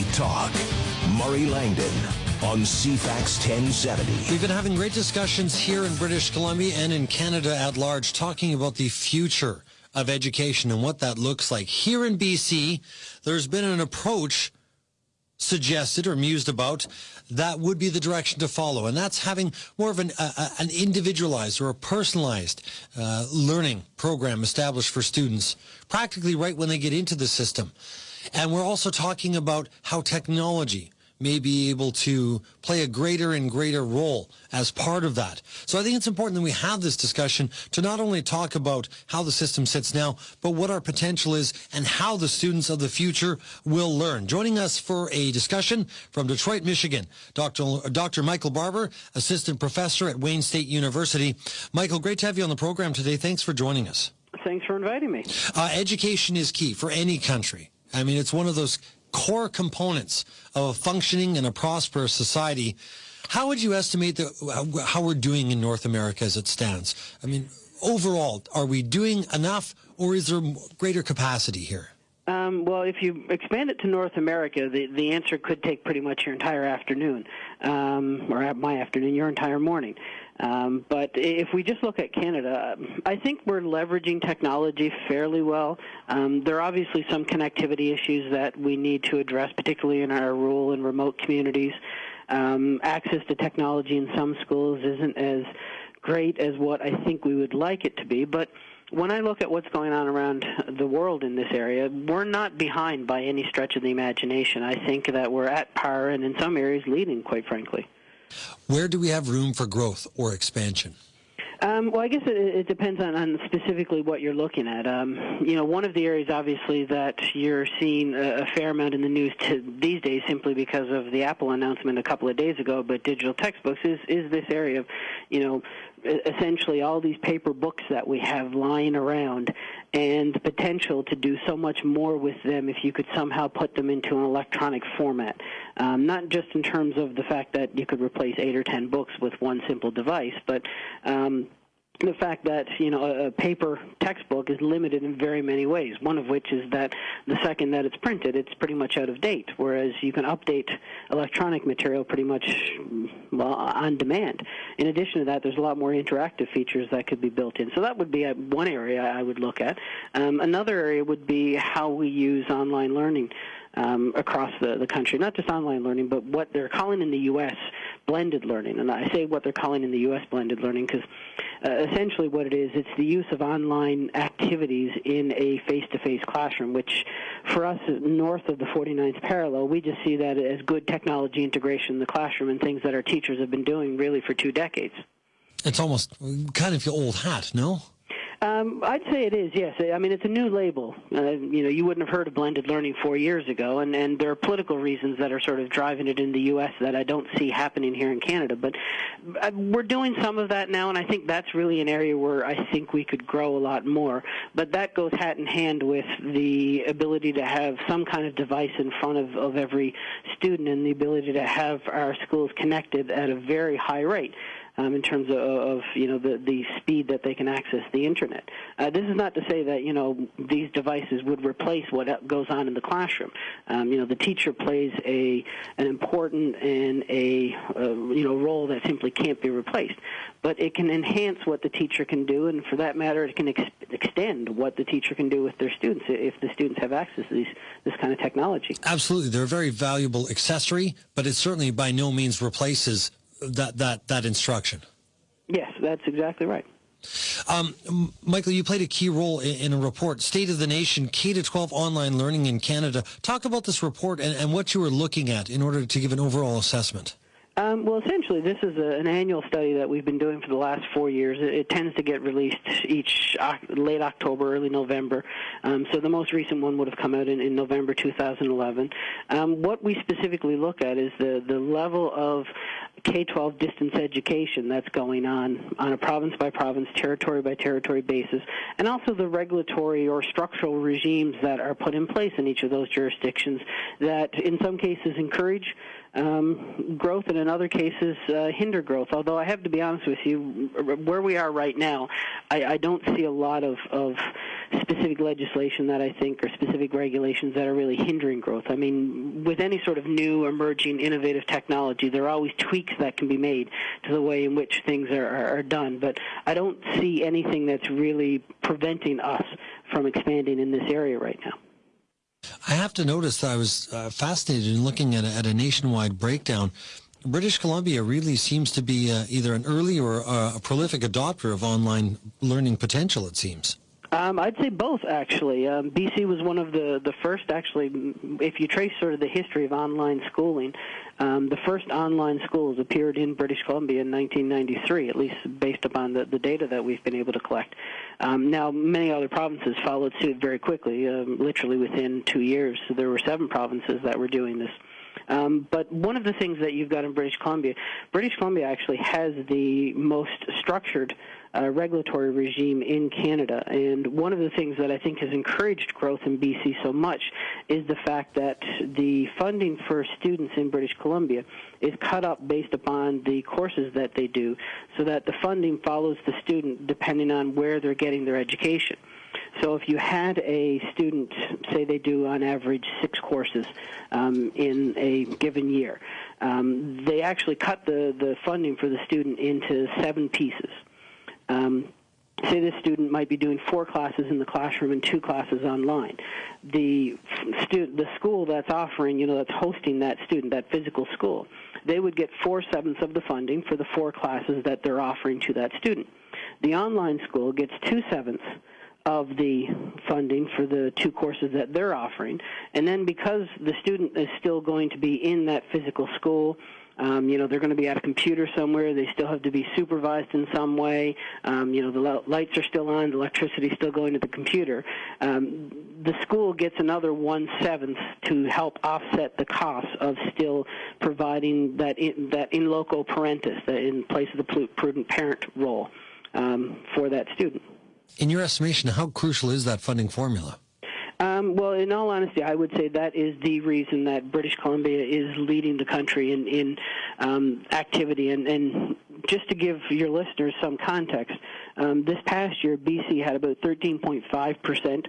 Talk. Murray Langdon on CFAX 1070. We've been having great discussions here in British Columbia and in Canada at large talking about the future of education and what that looks like. Here in BC, there's been an approach suggested or mused about that would be the direction to follow and that's having more of an, uh, an individualized or a personalized uh, learning program established for students practically right when they get into the system and we're also talking about how technology may be able to play a greater and greater role as part of that. So I think it's important that we have this discussion to not only talk about how the system sits now, but what our potential is and how the students of the future will learn. Joining us for a discussion from Detroit, Michigan, Dr. Dr. Michael Barbour, assistant professor at Wayne State University. Michael, great to have you on the program today. Thanks for joining us. Thanks for inviting me. Uh, education is key for any country. I mean, it's one of those core components of a functioning and a prosperous society. How would you estimate the, how we're doing in North America as it stands? I mean, overall, are we doing enough or is there greater capacity here? Um, well, if you expand it to North America, the, the answer could take pretty much your entire afternoon, um, or my afternoon, your entire morning. Um, but if we just look at Canada, I think we're leveraging technology fairly well. Um, there are obviously some connectivity issues that we need to address, particularly in our rural and remote communities. Um, access to technology in some schools isn't as great as what I think we would like it to be, but when I look at what's going on around the world in this area, we're not behind by any stretch of the imagination. I think that we're at par and in some areas leading, quite frankly. Where do we have room for growth or expansion? Um, well, I guess it, it depends on, on, specifically what you're looking at. Um, you know, one of the areas, obviously, that you're seeing a, a fair amount in the news these days, simply because of the Apple announcement a couple of days ago, but digital textbooks is is this area of, you know, essentially all these paper books that we have lying around and the potential to do so much more with them if you could somehow put them into an electronic format. Um, not just in terms of the fact that you could replace eight or ten books with one simple device, but um, the fact that you know a paper textbook is limited in very many ways. One of which is that the second that it's printed, it's pretty much out of date. Whereas you can update electronic material pretty much well, on demand. In addition to that, there's a lot more interactive features that could be built in. So that would be one area I would look at. Um, another area would be how we use online learning um, across the, the country, not just online learning, but what they're calling in the U.S. blended learning. And I say what they're calling in the U.S. blended learning because uh, essentially what it is, it's the use of online activities in a face-to-face classroom, which for us north of the 49th parallel, we just see that as good technology integration in the classroom and things that our teachers have been doing really for two decades. It's almost kind of your old hat, no? Um, I'd say it is. Yes, I mean it's a new label. Uh, you know, you wouldn't have heard of blended learning four years ago, and and there are political reasons that are sort of driving it in the U.S. that I don't see happening here in Canada. But uh, we're doing some of that now, and I think that's really an area where I think we could grow a lot more. But that goes hat in hand with the ability to have some kind of device in front of of every student, and the ability to have our schools connected at a very high rate um, in terms of, of, you know the the speed that they can access the internet. Uh, this is not to say that you know these devices would replace what goes on in the classroom. Um, you know the teacher plays a an important and a uh, you know role that simply can't be replaced, but it can enhance what the teacher can do, and for that matter, it can ex- extend what the teacher can do with their students if the students have access to these this kind of technology. Absolutely, they're a very valuable accessory, but it certainly by no means replaces that that that instruction. Yes, that's exactly right. Um, Michael, you played a key role in, in, a report, State of the Nation, K to 12 online learning in Canada. Talk about this report and, and what you were looking at in order to give an overall assessment. Um, well, essentially, this is a, an annual study that we've been doing for the last four years. It, it tends to get released each uh, late October, early November. Um, so the most recent one would have come out in, in November 2011. Um, what we specifically look at is the, the level of K-12 distance education that's going on on a province by province, territory by territory basis, and also the regulatory or structural regimes that are put in place in each of those jurisdictions that in some cases encourage um, growth and in other cases uh, hinder growth. Although I have to be honest with you, where we are right now, I, I don't see a lot of, of specific legislation that I think or specific regulations that are really hindering growth. I mean, with any sort of new, emerging, innovative technology, there are always tweaks that can be made to the way in which things are, are done. But I don't see anything that's really preventing us from expanding in this area right now. I have to notice that I was uh, fascinated in looking at a, at a nationwide breakdown. British Columbia really seems to be uh, either an early or uh, a prolific adopter of online learning potential, it seems. Um, I'd say both, actually. Um, BC was one of the, the first, actually, if you trace sort of the history of online schooling, um, the first online schools appeared in British Columbia in 1993, at least based upon the, the data that we've been able to collect. Um, now, many other provinces followed suit very quickly, um, literally within two years. There were seven provinces that were doing this. Um, but one of the things that you've got in British Columbia, British Columbia actually has the most structured uh, regulatory regime in Canada. And one of the things that I think has encouraged growth in BC so much is the fact that the funding for students in British Columbia is cut up based upon the courses that they do, so that the funding follows the student depending on where they're getting their education. So if you had a student, say they do on average six courses um, in a given year, um, they actually cut the, the funding for the student into seven pieces. Um, say this student might be doing four classes in the classroom and two classes online. The stu- the school that's offering, you know, that's hosting that student, that physical school, they would get four sevenths of the funding for the four classes that they're offering to that student. The online school gets two sevenths of the funding for the two courses that they're offering. And then because the student is still going to be in that physical school, um, you know, they're going to be at a computer somewhere. They still have to be supervised in some way. Um, you know, the lights are still on, the electricity is still going to the computer. Um, the school gets another one seventh to help offset the costs of still providing that in, that in loco parentis, that in place of the prudent parent role um, for that student. In your estimation, how crucial is that funding formula? Um, well, in all honesty, I would say that is the reason that British Columbia is leading the country in, in um, activity. And, and just to give your listeners some context, um, this past year, BC had about 13.5 percent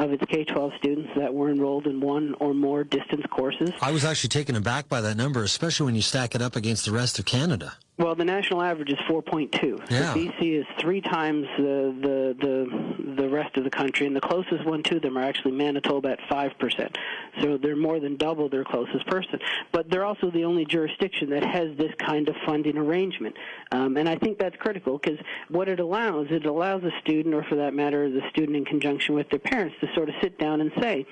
of its K-12 students that were enrolled in one or more distance courses. I was actually taken aback by that number, especially when you stack it up against the rest of Canada. Well, the national average is 4.2. Yeah. So BC is three times the, the the the rest of the country, and the closest one to them are actually Manitoba at five percent. So they're more than double their closest person. But they're also the only jurisdiction that has this kind of funding arrangement, um, and I think that's critical because what it allows, it allows a student, or for that matter, the student in conjunction with their parents, to sort of sit down and say,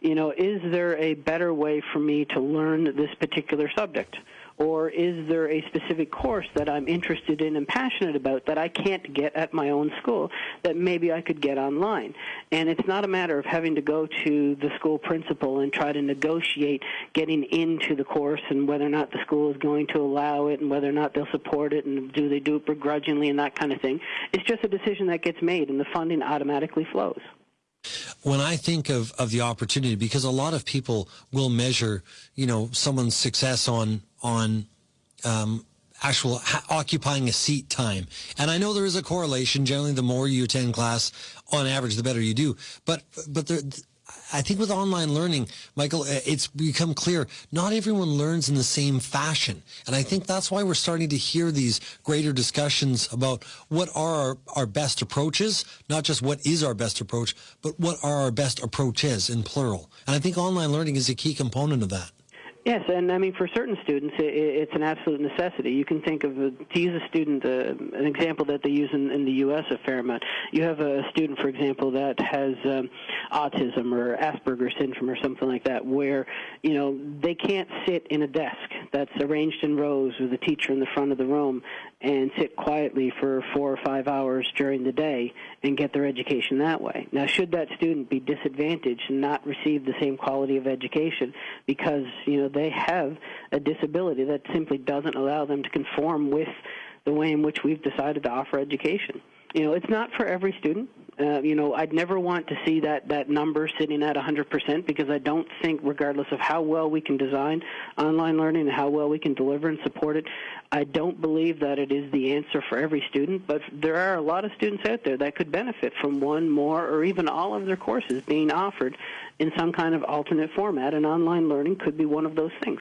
you know, is there a better way for me to learn this particular subject? Or is there a specific course that I'm interested in and passionate about that I can't get at my own school that maybe I could get online? And it's not a matter of having to go to the school principal and try to negotiate getting into the course and whether or not the school is going to allow it and whether or not they'll support it and do they do it begrudgingly and that kind of thing. It's just a decision that gets made and the funding automatically flows when I think of, of the opportunity, because a lot of people will measure, you know, someone's success on on um, actual ha- occupying a seat time. And I know there is a correlation. Generally, the more you attend class, on average, the better you do. But but there, I think with online learning, Michael, uh, it's become clear not everyone learns in the same fashion. And I think that's why we're starting to hear these greater discussions about what are our, our best approaches, not just what is our best approach, but what are our best approaches in plural. And I think online learning is a key component of that. Yes, and I mean for certain students, it, it's an absolute necessity. You can think of to use a student, uh, an example that they use in, in the U.S. a fair amount. You have a student, for example, that has um, autism or Asperger's syndrome or something like that, where you know they can't sit in a desk that's arranged in rows with a teacher in the front of the room and sit quietly for four or five hours during the day and get their education that way. Now, should that student be disadvantaged and not receive the same quality of education because you know they have a disability that simply doesn't allow them to conform with the way in which we've decided to offer education? You know, it's not for every student. Uh, you know, I'd never want to see that, that number sitting at 100% because I don't think, regardless of how well we can design online learning and how well we can deliver and support it, I don't believe that it is the answer for every student. But there are a lot of students out there that could benefit from one, more, or even all of their courses being offered in some kind of alternate format, and online learning could be one of those things.